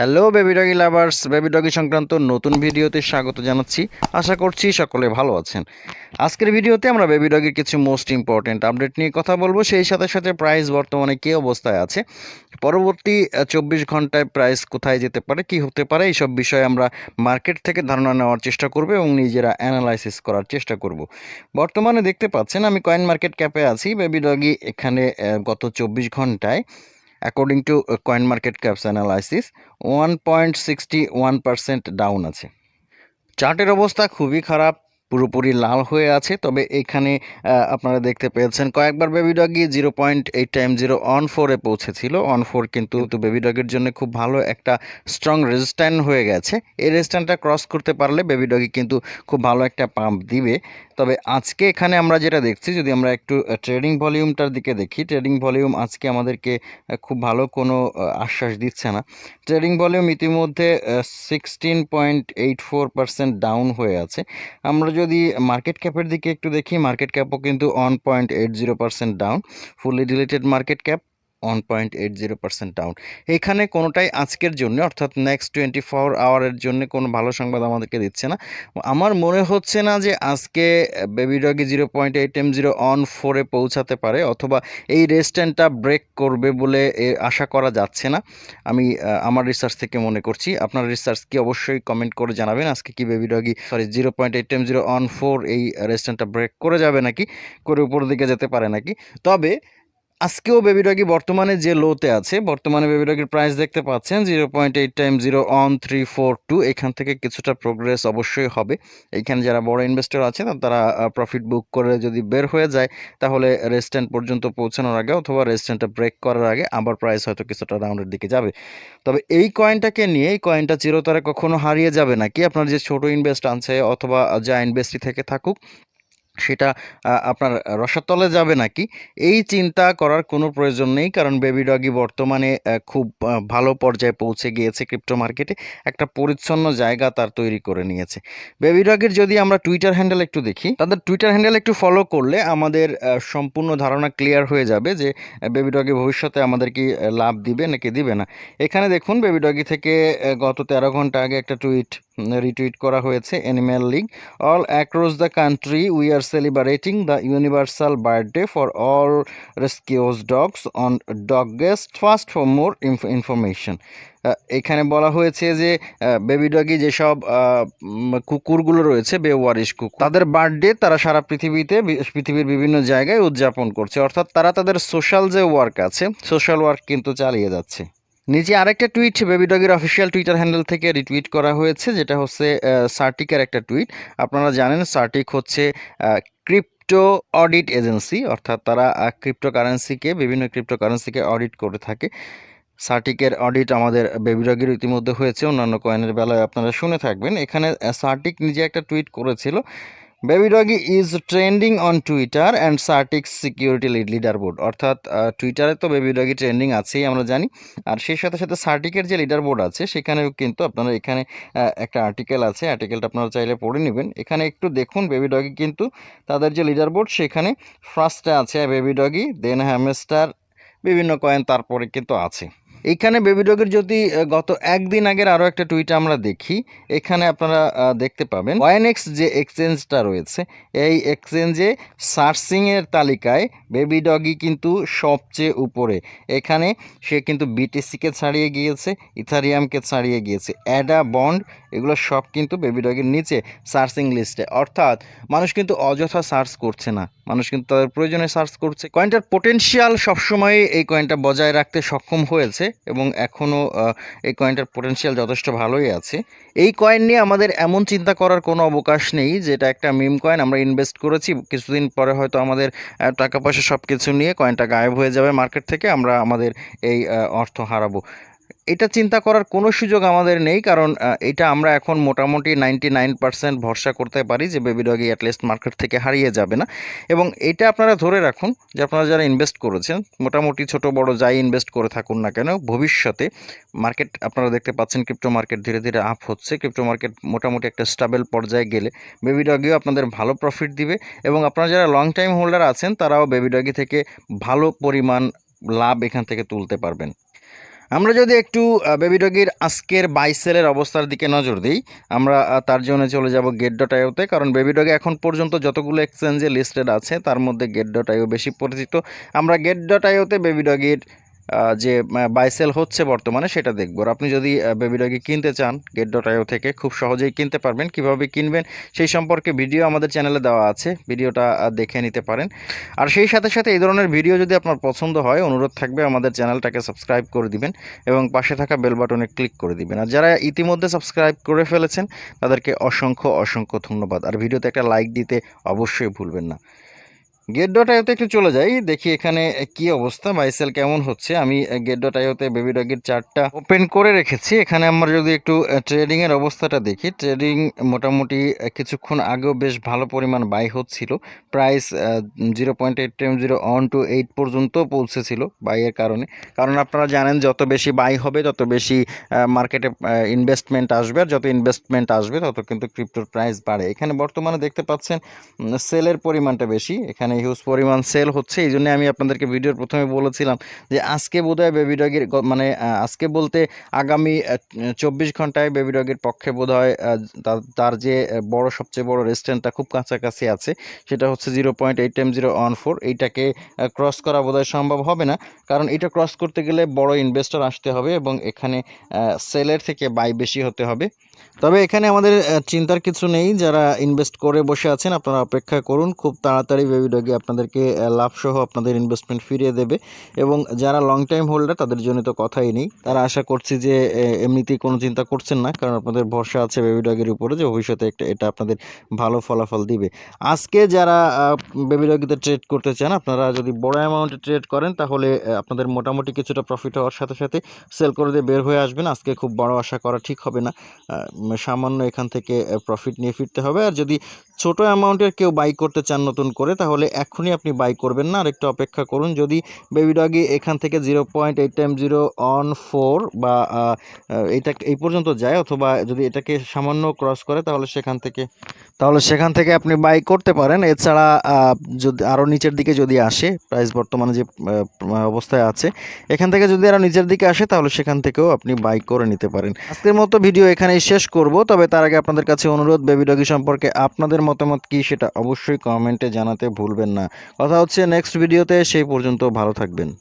Hello Baby Doge lovers Baby Doge সংক্রান্ত নতুন ভিডিওতে স্বাগত জানাচ্ছি। আশা করছি সকলে ভালো আছেন। আজকের ভিডিওতে আমরা বেবি ডগির কিছু মোস্ট ইম্পর্ট্যান্ট আপডেট নিয়ে কথা বলব। সেই সাথে সাথে প্রাইস বর্তমানে কী অবস্থায় আছে? পরবর্তী চব্বিশ ঘন্টায় প্রাইস কোথায় যেতে পারে, কি হতে পারে, এইসব বিষয়ে আমরা মার্কেট থেকে ধারণা নেওয়ার চেষ্টা করব এবং নিজেরা অ্যানালাইসিস করার চেষ্টা করব। বর্তমানে দেখতে পাচ্ছেন, আমি কয়েন মার্কেট ক্যাপে আছি। বেবি ডগি এখানে গত চব্বিশ ঘন্টায় according to coin market caps analysis one point sixty one percent down আছে। চার্টের অবস্থা খুবই খারাপ পুরোপুরি লাল হয়ে আছে। তবে এখানে আপনারা দেখতে পেয়েছেন, কয়েকবার baby doggy zero point eight time zero on ফোরে পৌঁছেছিল। অন ফোর কিন্তু বেবি ডগের জন্য খুব ভালো একটা স্ট্রং রেজিস্ট্যান্ট হয়ে গেছে। এই রেজিস্ট্যান্টটা ক্রস করতে পারলে বেবি ডগি কিন্তু খুব ভালো একটা পাম্প দিবে। তবে আজকে এখানে আমরা যেটা দেখছি, যদি আমরা একটু ট্রেডিং ভলিউমটার দিকে দেখি ট্রেডিং ভলিউম আজকে আমাদেরকে খুব ভালো কোনো আশ্বাস দিচ্ছে না। ট্রেডিং ভলিউম ইতিমধ্যে sixteen point eight four percent down হয়ে আছে। আমরা যদি মার্কেট ক্যাপের দিকে একটু দেখি মার্কেট ক্যাপও কিন্তু one point eight zero percent down fully related market cap one point eight zero percent down এখানে কোনোটাই আজকের জন্য, অর্থাৎ নেক্সট টোয়েন্টি ফোর আওয়ারের জন্য কোনো ভালো সংবাদ আমাদেরকে দিচ্ছে না। আমার মনে হচ্ছে না যে আজকে Baby Doge zero point eight M zero on ফোরে পৌঁছাতে পারে, অথবা এই রেস্ট্যান্টটা ব্রেক করবে বলে আশা করা যাচ্ছে না। আমি আমার রিসার্চ থেকে মনে করছি। আপনার রিসার্চ কি অবশ্যই কমেন্ট করে জানাবেন, আজকে কি Baby Doge sorry zero point eight M zero on four এই রেস্ট্যান্টটা ব্রেক করে যাবে নাকি, করে উপর দিকে যেতে পারে নাকি? তবে আজকেও বেবি ডগি বর্তমানে যে লোতে আছে, বর্তমানে বেবি ডগির প্রাইস দেখতে পাচ্ছেন zero point eight time zero on three four two এখান থেকে কিছুটা প্রোগ্রেস অবশ্যই হবে। এইখানে যারা বড় ইনভেস্টর আছে তারা প্রফিট বুক করে যদি বের হয়ে যায়, তাহলে রেস্ট্যান্ট পর্যন্ত পৌঁছানোর আগে অথবা রেস্ট্যান্টটা ব্রেক করার আগে আবার প্রাইস হয়তো কিছুটা ডাউনের দিকে যাবে। তবে এই কয়েনটাকে নিয়ে, এই কয়েনটা চিরতরে কখনো হারিয়ে যাবে নাকি? আপনার যে ছোট ইনভেস্ট আছে অথবা যা ইনভেস্টই থেকে থাকুক সেটা আপনার রসাতলে যাবে নাকি? এই চিন্তা করার কোনো প্রয়োজন নেই, কারণ বেবি ডগি বর্তমানে খুব ভালো পর্যায়ে পৌঁছে গিয়েছে ক্রিপ্টো মার্কেটে একটা পরিচ্ছন্ন জায়গা তার তৈরি করে নিয়েছে। বেবি ডগির যদি আমরা টুইটার হ্যান্ডেল একটু দেখি, তাদের টুইটার হ্যান্ডেল একটু ফলো করলে আমাদের সম্পূর্ণ ধারণা ক্লিয়ার হয়ে যাবে যে বেবি ডগি ভবিষ্যতে আমাদের কি লাভ দিবে নাকি দিবে না। এখানে দেখুন বেবি ডগি থেকে গত তেরো ঘণ্টা আগে একটা টুইট রিটুইট করা হয়েছে animal league all across the country we are celebrating the universal birthday for all rescued dogs on dog guest first more more ah, এখানে বলা হয়েছে যে বেবি ডগি যেসব কুকুরগুলো রয়েছে বেওয়ারিশ কুকুর তাদের বার্থডে তারা সারা পৃথিবীতে পৃথিবীর বিভিন্ন জায়গায় উদযাপন করছে। অর্থাৎ তারা তাদের সোশ্যাল যে ওয়ার্ক আছে সোশ্যাল ওয়ার্ক কিন্তু চালিয়ে যাচ্ছে। নিচে আরেকটা টুইট বেবি ডগের অফিসিয়াল টুইটার হ্যান্ডেল থেকে রিটুইট করা হয়েছে, যেটা হচ্ছে সার্টিকের একটা টুইট আপনারা জানেন সার্টিক হচ্ছে ক্রিপ্টো অডিট এজেন্সি অর্থাৎ তারা ক্রিপ্টো কারেন্সিকে বিভিন্ন ক্রিপ্টো কারেন্সিকে অডিট করে থাকে। সার্টিকের অডিট আমাদের বেবি ডগের ইতিমধ্যে হয়েছে, অন্যান্য কয়েনের বেলায় আপনারা শুনে থাকবেন। এখানে সার্টিক নিজে একটা টুইট করেছিল Baby Doge is trending on Twitter and CertiK security leaderboard অর্থাৎ টুইটারে তো বেবি ডগি ট্রেন্ডিং আছেই, আমরা জানি। আর সেই সাথে সাথে সার্টিকের যে লিডার বোর্ড আছে, সেখানেও কিন্তু আপনারা এখানে একটা আর্টিকেল আছে। আর্টিকেলটা আপনারা চাইলে পড়ে নেবেন। এখানে একটু দেখুন বেবি ডগি কিন্তু তাদের যে লিডার বোর্ড সেখানে ফার্স্টে আছে বেবি ডগি দেন হ্যামস্টার বিভিন্ন কয়েন তারপরে কিন্তু আছে। এইখানে বেবি ডগের যদি গত একদিন আগের আরও একটা টুইট আমরা দেখি, এখানে আপনারা দেখতে পাবেন। ওয়াইনেক্স যে এক্সচেঞ্জটা রয়েছে, এই এক্সচেঞ্জে সার্চিংয়ের তালিকায় বেবি ডগি কিন্তু সবচেয়ে উপরে। এখানে সে কিন্তু বিটিসিকে ছাড়িয়ে গিয়েছে ইথারিয়ামকে ছাড়িয়ে গিয়েছে অ্যাডা বন্ড এগুলো সব কিন্তু বেবি ডগের নিচে সার্চিং লিস্টে অর্থাৎ মানুষ কিন্তু অযথা সার্চ করছে না, মানুষ কিন্তু তাদের প্রয়োজনে সার্চ করছে। কয়েনটার পোটেনশিয়াল সবসময় এই কয়েনটা বজায় রাখতে সক্ষম হয়েছে। এবং এখনও এই কয়েনটার পোটেনশিয়াল যথেষ্ট ভালোই আছে। এই কয়েন নিয়ে আমাদের এমন চিন্তা করার কোনো অবকাশ নেই, যেটা একটা মিম কয়েন আমরা ইনভেস্ট করেছি, কিছুদিন পরে হয়তো আমাদের টাকা পয়সা সব কিছু নিয়ে কয়েনটা গায়েব হয়ে যাবে মার্কেট থেকে, আমরা আমাদের এই অর্থ হারাবো। এটা চিন্তা করার কোনো সুযোগ আমাদের নেই, কারণ এটা আমরা এখন মোটামুটি নাইনটি নাইন পার্সেন্ট ভরসা করতে পারি যে বেবি ডগি অ্যাটলিস্ট মার্কেট থেকে হারিয়ে যাবে না। এবং এটা আপনারা ধরে রাখুন যে আপনারা যারা ইনভেস্ট করেছেন, মোটামুটি ছোট বড় যাই ইনভেস্ট করে থাকুন না কেন, ভবিষ্যতে মার্কেট আপনারা দেখতে পাচ্ছেন ক্রিপ্টো মার্কেট ধীরে ধীরে আপ হচ্ছে। ক্রিপ্টো মার্কেট মোটামুটি একটা স্টাবেল পর্যায়ে গেলে বেবি ডগিও আপনাদের ভালো প্রফিট দিবে এবং আপনারা যারা লং টাইম হোল্ডার আছেন, তারাও বেবি ডগি থেকে ভালো পরিমাণ লাভ এখান থেকে তুলতে পারবেন। আমরা যদি একটু বেবি ডগির আজকের বাইসেলের অবস্থার দিকে নজর দিই, আমরা তার জন্য চলে যাব গেট ডট আইওতে কারণ বেবি ডগে এখন পর্যন্ত যতগুলো এক্সচেঞ্জে লিস্টেড আছে, তার মধ্যে গেট ডট আইও বেশি পরিচিত। আমরা গেট ডট আইওতে বেবি ডগির যে বাইসেল হচ্ছে বর্তমানে সেটা দেখব। আর আপনি যদি বেবি ডগি কিনতে চান গেট ডট আইও থেকে খুব সহজেই কিনতে পারবেন। কীভাবে কিনবেন সেই সম্পর্কে ভিডিও আমাদের চ্যানেলে দেওয়া আছে। ভিডিওটা দেখে নিতে পারেন। আর সেই সাথে সাথে এই ধরনের ভিডিও যদি আপনার পছন্দ হয়, অনুরোধ থাকবে আমাদের চ্যানেলটাকে সাবস্ক্রাইব করে দিবেন এবং পাশে থাকা বেল বাটনে ক্লিক করে দিবেন। আর যারা ইতিমধ্যে সাবস্ক্রাইব করে ফেলেছেন, তাদেরকে অসংখ্য অসংখ্য ধন্যবাদ। আর ভিডিওতে একটা লাইক দিতে অবশ্যই ভুলবেন না। গেট ডট একটু চলে যাই, দেখি এখানে কি অবস্থা বাইসেল কেমন হচ্ছে? আমি গেট ডট বেবি ডগের চারটা ওপেন করে রেখেছি। এখানে আমরা যদি একটু ট্রেডিংয়ের অবস্থাটা দেখি ট্রেডিং মোটামুটি কিছুক্ষণ আগেও বেশ ভালো পরিমাণ বাই হচ্ছিল। Price zero point eight time zero one two eight পর্যন্ত পৌঁছেছিল বাইয়ের কারণে। কারণ আপনারা জানেন, যত বেশি বাই হবে, তত বেশি মার্কেটে ইনভেস্টমেন্ট আসবে, আর যত ইনভেস্টমেন্ট আসবে, তত কিন্তু ক্রিপ্টোর প্রাইস বাড়ে। এখানে বর্তমানে দেখতে পাচ্ছেন সেলের পরিমাণটা বেশি। এখানে হিউজ পরিমাণ সেল হচ্ছে, এই জন্যে আমি আপনাদেরকে ভিডিওর প্রথমে বলেছিলাম যে আজকে বোধহয় বেবি ডগের মানে আজকে বলতে আগামী চব্বিশ ঘন্টায় বেবি ডগের পক্ষে বোধহয় তার- যে বড়, সবচেয়ে বড় রেস্টুরেন্টটা খুব কাছাকাছি আছে, সেটা হচ্ছে zero point eight time zero one four এইটাকে ক্রস করা বোধহয় সম্ভব হবে না, কারণ এটা ক্রস করতে গেলে বড় ইনভেস্টর আসতে হবে এবং এখানে সেলের থেকে বাই বেশি হতে হবে। তবে এখানে আমাদের চিন্তার কিছু নেই, যারা ইনভেস্ট করে বসে আছেন, আপনারা অপেক্ষা করুন, খুব তাড়াতাড়ি বেবি ডগে আপনাদেরকে লাভসহ আপনাদের ইনভেস্টমেন্ট ফিরিয়ে দেবে। এবং যারা লং টাইম হোল্ডার তাদের জন্য তো কথাই নেই। তারা আশা করছি যে এমনিতেই কোনো চিন্তা করছেন না, কারণ আপনাদের ভরসা আছে বেবি ডগের উপরে যে ভবিষ্যতে একটা, এটা আপনাদের ভালো ফলাফল দিবে। আজকে যারা বেবি ডগিতে ট্রেড করতে চান, আপনারা যদি বড় অ্যামাউন্টে ট্রেড করেন, তাহলে আপনাদের মোটামুটি কিছুটা প্রফিট হওয়ার সাথে সাথে সেল করে দিয়ে বের হয়ে আসবেন। আজকে খুব বড় আশা করা ঠিক হবে না। সামান্য এখান থেকে প্রফিট নিয়ে ফিরতে হবে। আর যদি ছোট অ্যামাউন্টের কেউ বাই করতে চান নতুন করে, তাহলে এখনই আপনি বাই করবেন না। আর একটু অপেক্ষা করুন যদি বেবি ডগি এখান থেকে zero point eight time zero on four বা আহ, এই পর্যন্ত যায় অথবা যদি এটাকে সামান্য ক্রস করে তাহলে সেখান থেকে তাহলে সেখান থেকে আপনি বাই করতে পারেন। এছাড়া যদি আরও নিচের দিকে যদি আসে প্রাইস বর্তমানে যে অবস্থায় আছে এখান থেকে যদি আরও নিচের দিকে আসে তাহলে সেখান থেকেও আপনি বাই করে নিতে পারেন। আজকের মতো ভিডিও এখানেই শেষ করব তবে তার আগে আপনাদের কাছে অনুরোধ বেবি ডগি সম্পর্কে আপনাদের মতামত কি সেটা অবশ্যই কমেন্টে জানাতে ভুলবেন না। কথা হচ্ছে নেক্সট ভিডিওতে সেই পর্যন্ত ভালো থাকবেন।